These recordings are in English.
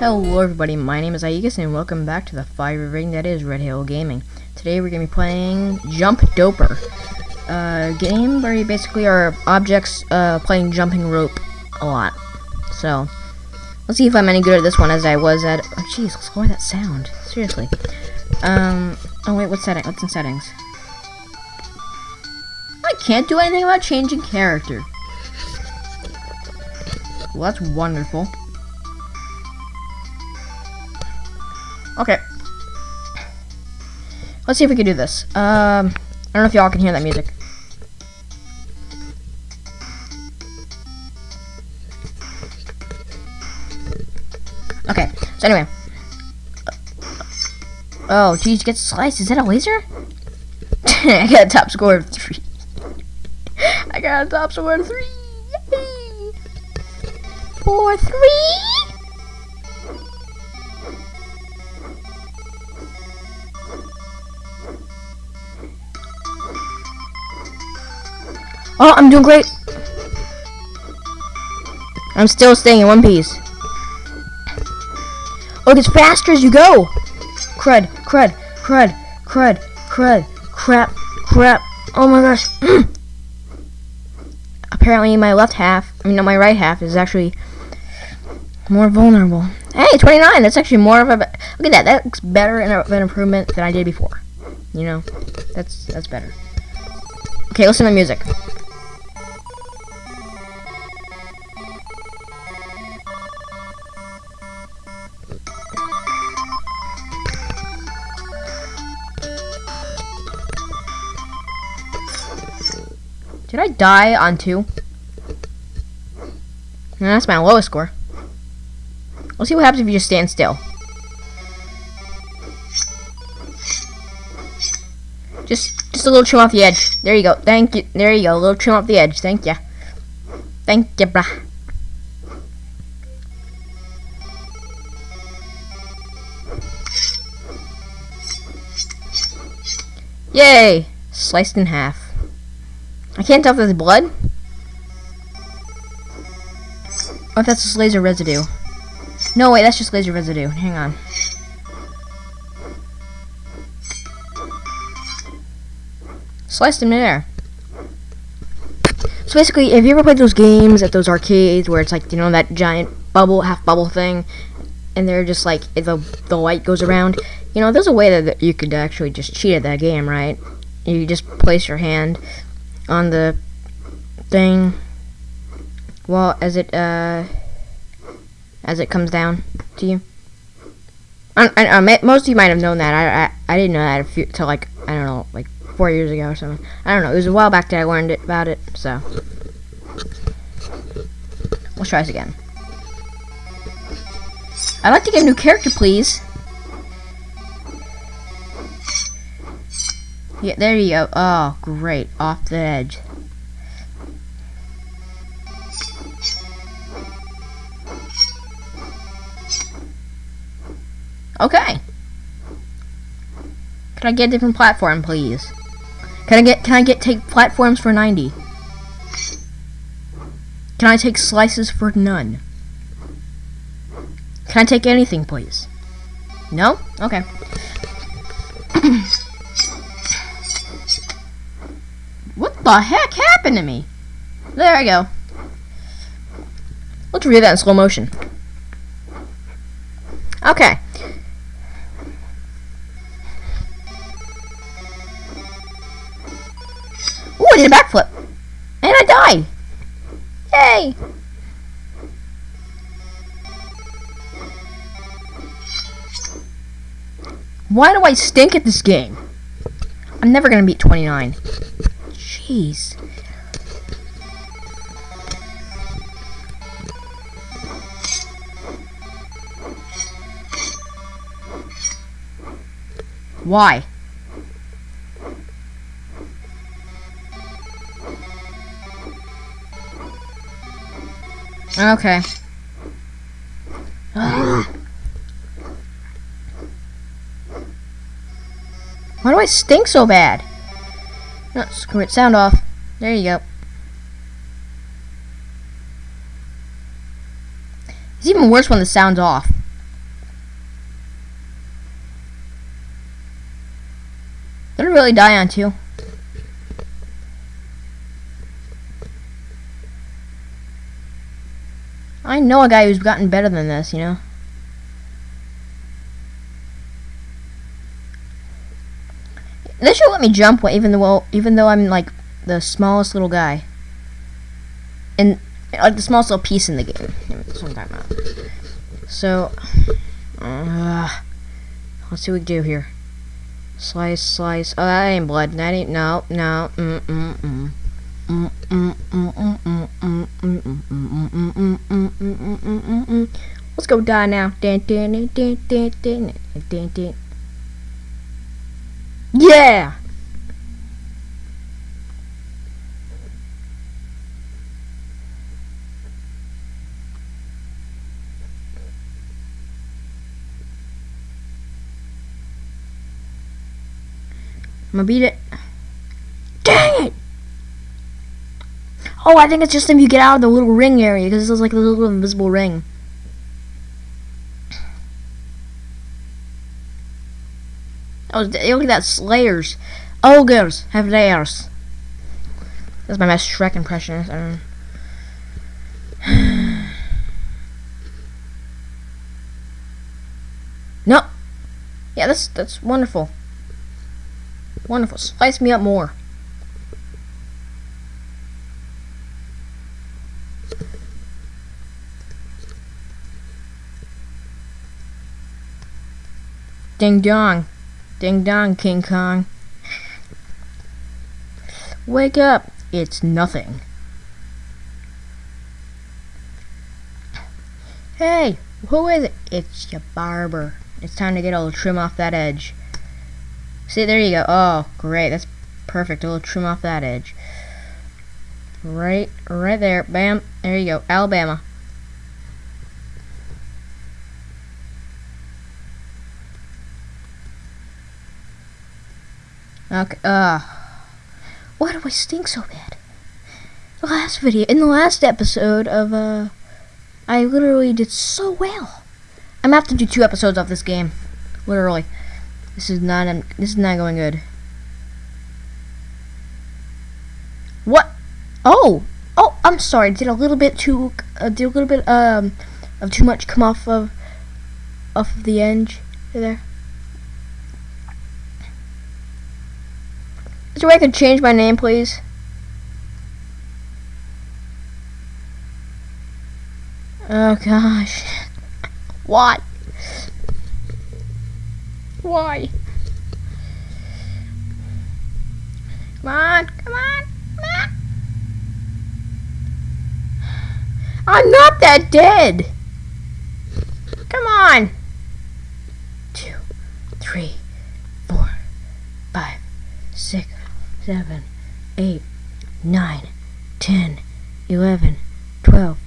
Hello everybody, my name is Aegis and welcome back to the fire ring that is Red Hill Gaming. Today we're going to be playing Jump Doper. A game where you basically are objects uh, playing jumping rope a lot. So, let's see if I'm any good at this one as I was at... Oh jeez, let's that sound. Seriously. Um, oh wait, what's setting? What's in settings? I can't do anything about changing character. Well, that's wonderful. Okay. Let's see if we can do this. Um, I don't know if y'all can hear that music. Okay, so anyway. Oh, geez, get sliced. Is that a laser? I got a top score of three. I got a top score of three. Yay! Four, three. Oh, I'm doing great. I'm still staying in one piece. Oh, it gets faster as you go. Crud, crud, crud, crud, crud, crap, crap. Oh my gosh. Apparently my left half, I mean, no, my right half is actually more vulnerable. Hey, 29, that's actually more of a, look at that, that looks better of an improvement than I did before. You know, that's, that's better. Okay, listen to the music. Did I die on two? That's my lowest score. We'll see what happens if you just stand still. Just, just a little trim off the edge. There you go. Thank you. There you go. A little trim off the edge. Thank you. Thank you, brah. Yay! Sliced in half. I can't tell if there's blood. Or if that's just laser residue. No, wait, that's just laser residue. Hang on. Sliced him in midair. So basically, have you ever played those games at those arcades where it's like, you know, that giant bubble, half bubble thing, and they're just like, the, the light goes around? You know, there's a way that you could actually just cheat at that game, right? You just place your hand on the thing well as it uh as it comes down to you. I, I, I, most of you might have known that. I, I, I didn't know that till like I don't know like four years ago or something. I don't know. It was a while back that I learned it about it so. Let's try this again. I'd like to get a new character please Yeah, there you go. Oh, great. Off the edge. Okay. Can I get a different platform, please? Can I get can I get take platforms for 90? Can I take slices for none? Can I take anything, please? No? Okay. the heck happened to me? There I go. Let's read that in slow motion. Okay. Ooh, I did a backflip. And I died. Yay! Why do I stink at this game? I'm never gonna beat 29. Jeez. Why? Okay. Why do I stink so bad? No, screw it, sound off. There you go. It's even worse when the sound's off. Did it really die on two? I know a guy who's gotten better than this, you know? They should let me jump even though even though I'm like the smallest little guy. And like the smallest little piece in the game. So uh, let's see what we do here. Slice, slice. Oh, that ain't blood. That ain't no, no. Mm mm mm. Let's go die now. Yeah! I'm gonna beat it. Dang it! Oh, I think it's just if you get out of the little ring area, because this is like a little invisible ring. Oh, look at that, Slayers. Ogres have theirs. That's my best Shrek impression. Um, no. Yeah, that's that's wonderful. Wonderful. Spice me up more. Ding dong. Ding dong, King Kong. Wake up. It's nothing. Hey, who is it? It's your barber. It's time to get a little trim off that edge. See, there you go. Oh, great. That's perfect. A little trim off that edge. Right, right there. Bam. There you go. Alabama. Okay, uh... Why do I stink so bad? The last video, in the last episode of, uh... I literally did so well. I'm gonna have to do two episodes of this game. Literally. This is not, um, this is not going good. What? Oh! Oh, I'm sorry. Did a little bit too, uh, did a little bit, um, of too much come off of, off of the edge there. Is there a way I could change my name, please? Oh gosh. Why? Why? Come on, come on, come on. I'm not that dead. Come on. 7, 8, 9, 10, 11, 12,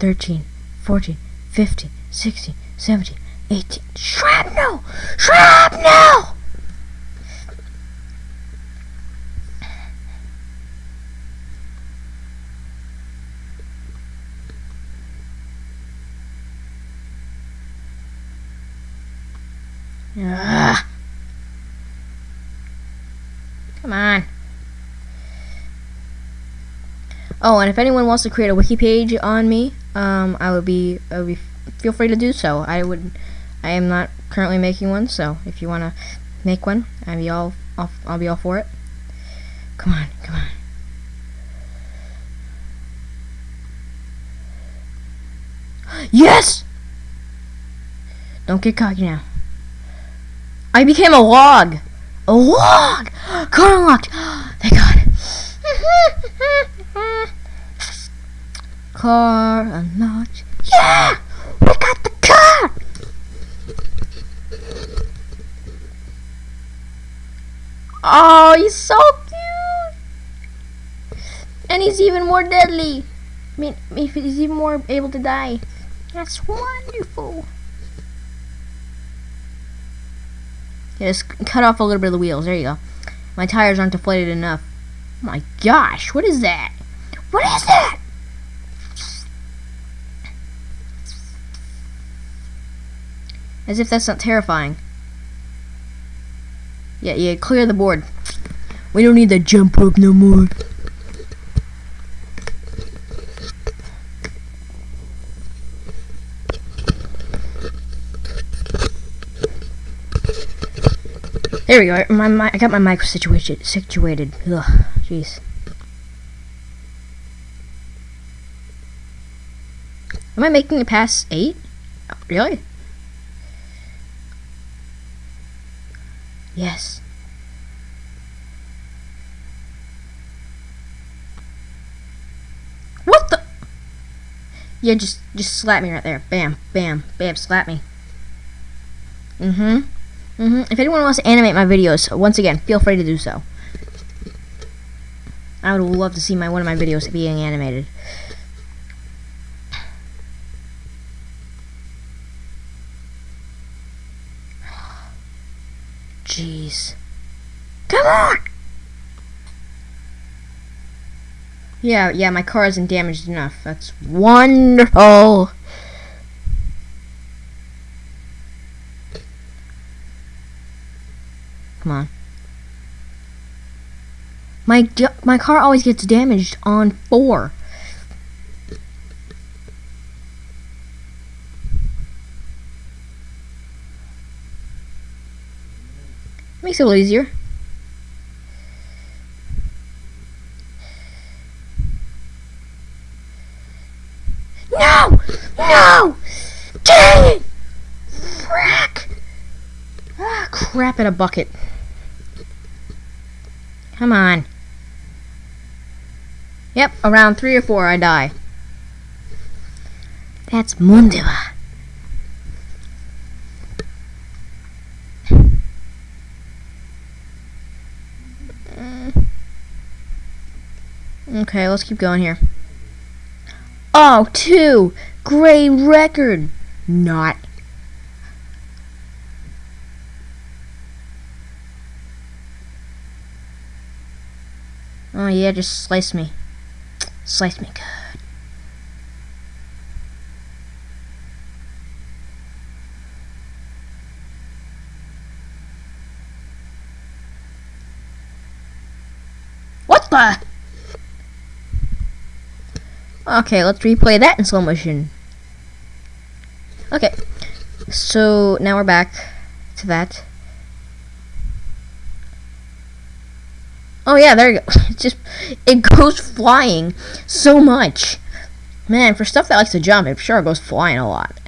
13, 14, 15, 16, 17, 18. Shrapnel! Shrapnel! Ugh. Come on. Oh, and if anyone wants to create a wiki page on me, um, I would be, I would be, feel free to do so. I would, I am not currently making one, so if you want to make one, I'll be all, I'll, I'll be all for it. Come on, come on. Yes! Don't get cocky now. I became a log. A log! Car unlocked! Thank God. car unlocked. Yeah! We got the car! Oh, he's so cute! And he's even more deadly. I mean, he's even more able to die. That's wonderful. Yeah, just cut off a little bit of the wheels. There you go. My tires aren't deflated enough. Oh my gosh, what is that? What is that? As if that's not terrifying. Yeah, yeah, clear the board. We don't need the jump rope no more. There we go. My, my I got my mic situated. Situated. Ugh, jeez. Am I making it past eight? Really? Yes. What the? Yeah, just just slap me right there. Bam, bam, bam, slap me. Mm-hmm. Mm-hmm. If anyone wants to animate my videos, once again, feel free to do so. I would love to see my one of my videos being animated. Jeez. Come on! Yeah, yeah, my car isn't damaged enough. That's wonderful. Come on. My my car always gets damaged on four. Makes it a little easier. No! No! Dang it! Frack! Ah, crap in a bucket. Come on. Yep, around three or four I die. That's Mundua. Okay, let's keep going here. Oh, two! Great record! Not. Oh yeah, just slice me. Slice me good. What the? Okay, let's replay that in slow motion. Okay, so now we're back to that. Oh yeah, there you go. It just it goes flying so much. Man, for stuff that likes to jump, I'm sure it goes flying a lot.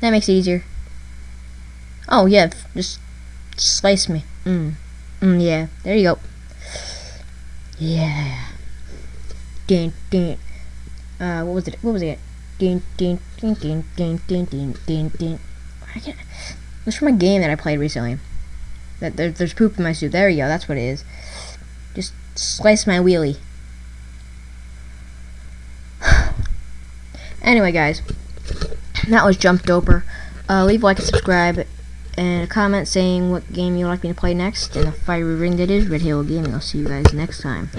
That makes it easier. Oh yeah, just slice me. Mm. Mm, yeah, there you go. Yeah. Ding, ding. Uh, what was it? What was it? Ding, ding, ding, ding, ding, ding, ding, ding, ding. I can't. It's from a game that I played recently. That there, there's poop in my soup. There you go. That's what it is. Just slice my wheelie. anyway, guys, that was Jump Doper. Uh, leave a like and subscribe and a comment saying what game you'd like me to play next, and the fiery ring that is Red Halo Gaming. I'll see you guys next time.